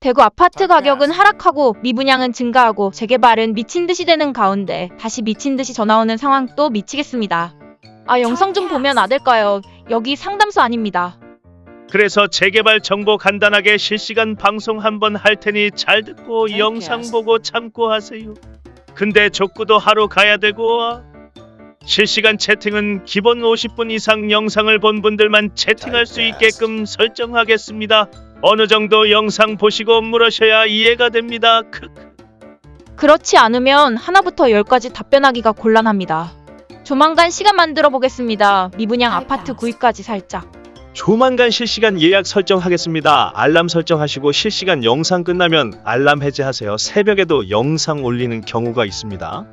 대구 아파트 가격은 하락하고 미분양은 증가하고 재개발은 미친 듯이 되는 가운데 다시 미친 듯이 전화 오는 상황 또 미치겠습니다. 아 영상 좀 보면 안 될까요? 여기 상담소 아닙니다. 그래서 재개발 정보 간단하게 실시간 방송 한번 할 테니 잘 듣고 영상 보고 참고 하세요. 근데 족구도 하러 가야 되고 실시간 채팅은 기본 50분 이상 영상을 본 분들만 채팅할 수 있게끔 설정하겠습니다. 어느 정도 영상 보시고 물으셔야 이해가 됩니다. 그렇지 않으면 하나부터 열까지 답변하기가 곤란합니다. 조만간 시간 만들어 보겠습니다. 미분양 아파트 구입까지 살짝. 조만간 실시간 예약 설정하겠습니다. 알람 설정하시고 실시간 영상 끝나면 알람 해제하세요. 새벽에도 영상 올리는 경우가 있습니다.